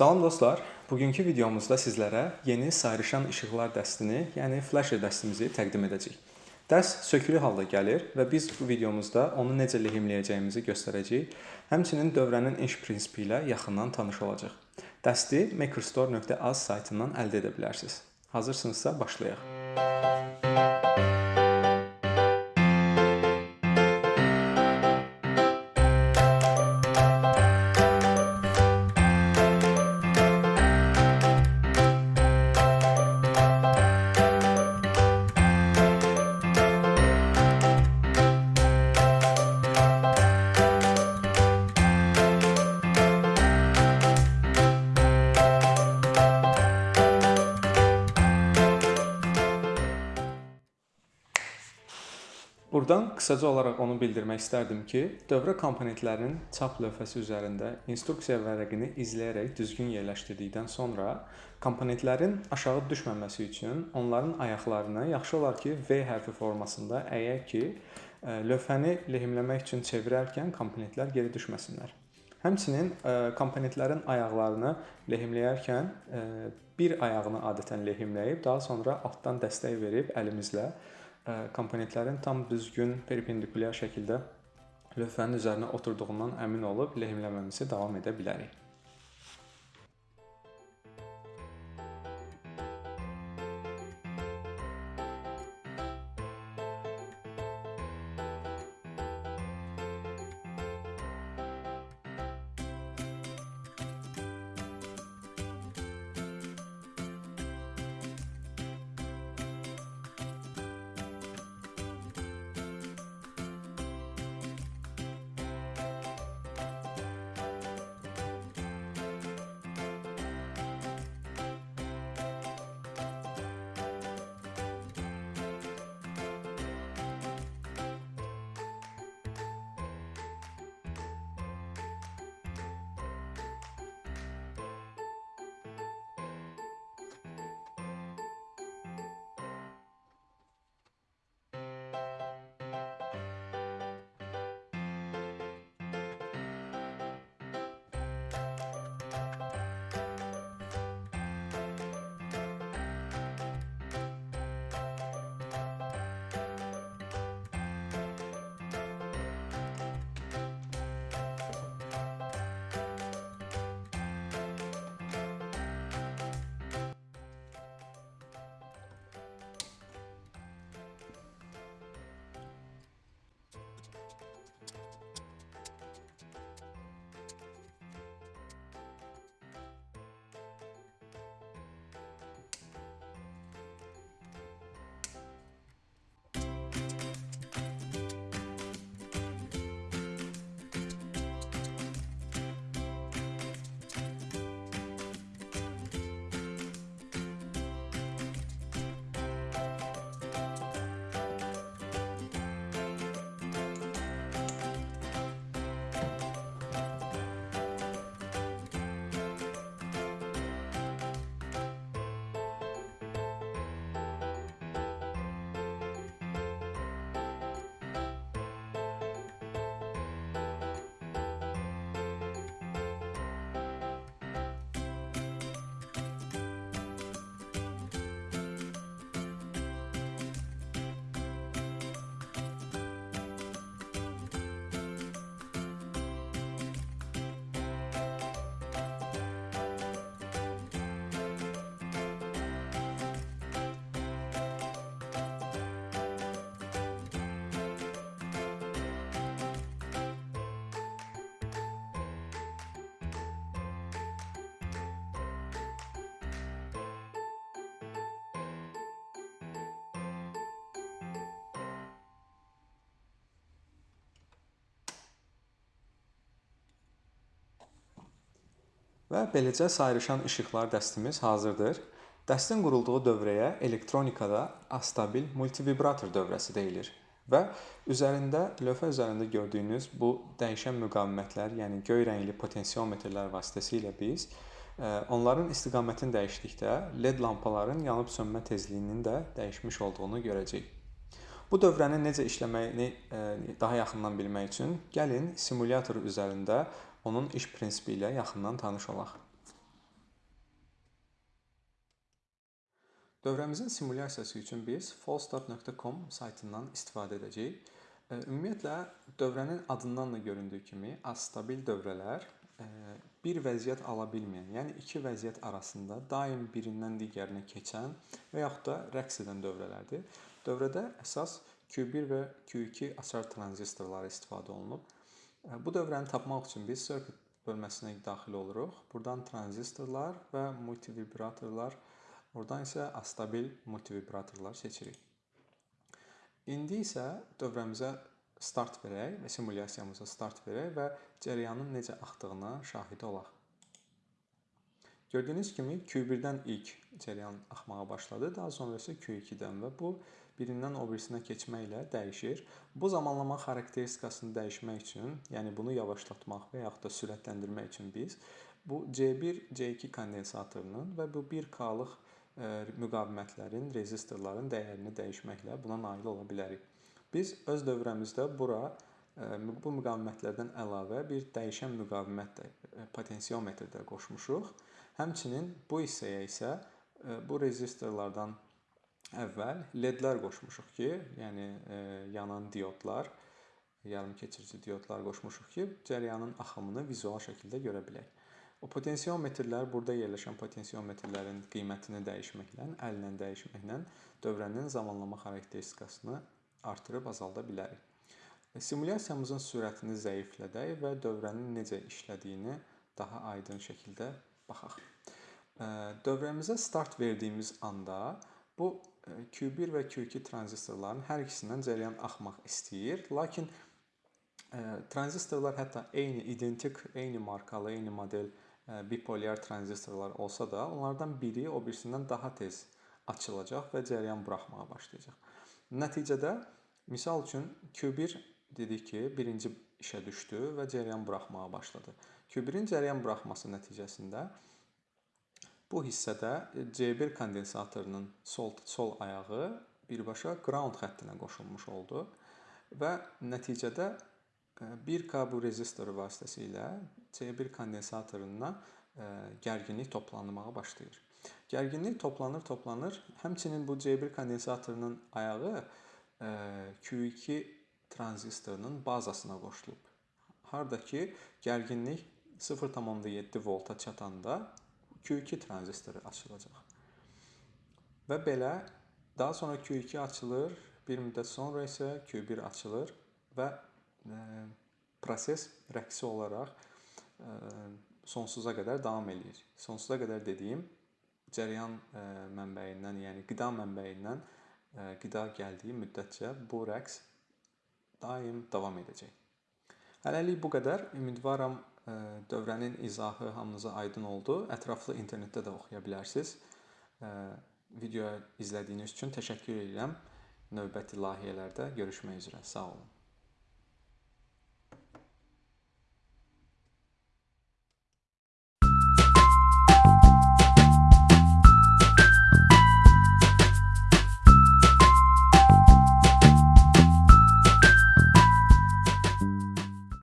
Salam dostlar. Bugünkü videomuzda sizlərə yeni sayrışan işıqlar dəstini, yəni flasher dəstimizi təqdim edəcəyik. Dəst sökülü halda gəlir və biz bu videomuzda onu necə lehimləyəcəyimizi göstərəcəyik. Həmçinin dövrənin iş prinsipi ilə yaxından tanış olacağıq. Dəsti makerstore.az saytından əldə edə bilərsiniz. Hazırsınızsa başlayaq. Burdan qısaca olaraq onu bildirmək istərdim ki, dövrə komponentlərinin çap lövhəsi üzərində instruksiya vərəqini izləyərək düzgün yerləşdirdikdən sonra komponentlərin aşağı düşməməsi üçün onların ayaqlarını yaxşı olar ki, V hərfi formasında əyək ki, lövhəni lehimləmək üçün çevirərkən komponentlər geri düşməsinlər. Həmçinin komponentlərin ayaqlarını lehimləyərkən bir ayağını adətən lehimləyib, daha sonra altdan dəstək verib əlimizlə komponentlərin tam düzgün perpendikulyar şəkildə lövhənin üzərinə oturduğundan əmin olub lehimləməmizi davam edə bilərik. Və beləcə sayrışan işıqlar dəstimiz hazırdır. Dəstin qurulduğu dövrəyə elektronikada astabil multivibrator dövrəsi deyilir və üzərində lövhə üzərində gördüyünüz bu dəyişən müqavimətlər, yəni göy rəngli potensiometrlər vasitəsilə biz onların istiqamətini dəyişdikdə LED lampaların yanıb sönmə tezliyinin də dəyişmiş olduğunu görəcəyik. Bu dövrənin necə işləməyini daha yaxından bilmək üçün gəlin simulyator üzərində onun iş prinsipi ilə yaxından tanış olaq. Dövrəmizin simulyasiyası üçün biz falstart.com saytından istifadə edəcəyik. Ümumiyyətlə, dövrənin adından da göründüü kimi, astabil dövrələr bir vəziyyət ala bilməyən, yəni iki vəziyyət arasında daim birindən digərinə keçən və yaxud da rəqs edən dövrələrdir. Dövrədə əsas Q1 və Q2 açar tranzistorları istifadə olunub. Bu dövrəni tapmaq üçün biz circuit bölməsinə daxil oluruq. Burdan tranzistorlar və multivibratorlar Oradan isə astabil multivibratorlar seçirik. İndi isə dövrəmizə start verək və simulyasiyamıza start verək və cərəyanın necə axdığına şahid olaq. Gördüyünüz kimi Q1-dən ilk cərəyan axmağa başladı, daha sonra isə Q2-dən və bu birindən o birisinə keçməklə dəyişir. Bu zamanlama xarakteristikasını dəyişmək üçün, yəni bunu yavaşlatmaq və yaxud da sürətləndirmək üçün biz bu C1, C2 kondensatorunun və bu 1K-lıq müqavimətlərin, rezistorların dəyərini dəyişməklə buna nail ola bilərik. Biz öz dövrəmizdə bura bu müqavimətlərdən əlavə bir dəyişən müqavimət də potensiometr də qoşmuşuq. Həmçinin bu hissəyə isə bu rezistorlardan əvvəl LED-lər qoşmuşuq ki, yəni yanan diodlar, yarımkeçirici diodlar qoşmuşuq ki, cərəyanın axımını vizual şəkildə görə bilək. O potensiometrlər burada yerləşən potensiometrlərin qiymətini dəyişməklə, əllə dəyişməklə dövrənin zamanlama xarakteristikasını artırıb azalda bilərik. Simulyasiyamızın sürətini zəiflədək və dövrənin necə işlədiyini daha aydın şəkildə baxaq. Dövrəmizə start verdiyimiz anda bu Q1 və Q2 tranzistorların hər ikisindən cərəyan axmaq istəyir, lakin tranzistorlar hətta eyni identik, eyni markalı, eyni model bipolyar tranzistorlar olsa da, onlardan biri o birisindən daha tez açılacaq və cərəyan buraxmağa başlayacaq. Nəticədə misal üçün Q1 dedik ki, birinci işə düşdü və cərəyan buraxmağa başladı. Q1-in cərəyan buraxması nəticəsində bu hissədə C1 kondensatorunun sol sol ayağı birbaşa ground xəttinə qoşulmuş oldu və nəticədə 1K bu rezistoru vasitəsilə C1 kondensatoruna gərginlik toplanmağa başlayır. Gərginlik toplanır, toplanır. Həmçinin bu C1 kondensatorunun ayağı Q2 tranzistorunun bazasına qoşulub. Harda ki, gərginlik 0.7 volta çatanda Q2 tranzistoru açılacaq. Və belə daha sonra Q2 açılır, bir müddət sonra isə Q1 açılır və proses rəqsi olaraq sonsuza qədər davam eləyir. Sonsuza qədər dediyim cərəyan mənbəyindən, yəni qida mənbəyindən qida gəldiyi müddətcə bu rəqs daim davam edəcək. Hələlik bu qədər. Ümidvaram dövrənin izahı hamınıza aydın oldu. Ətraflı internetdə də oxuya bilərsiniz. Video izlədiyiniz üçün təşəkkür edirəm. Növbəti layihələrdə görüşmək üzrə. Sağ olun.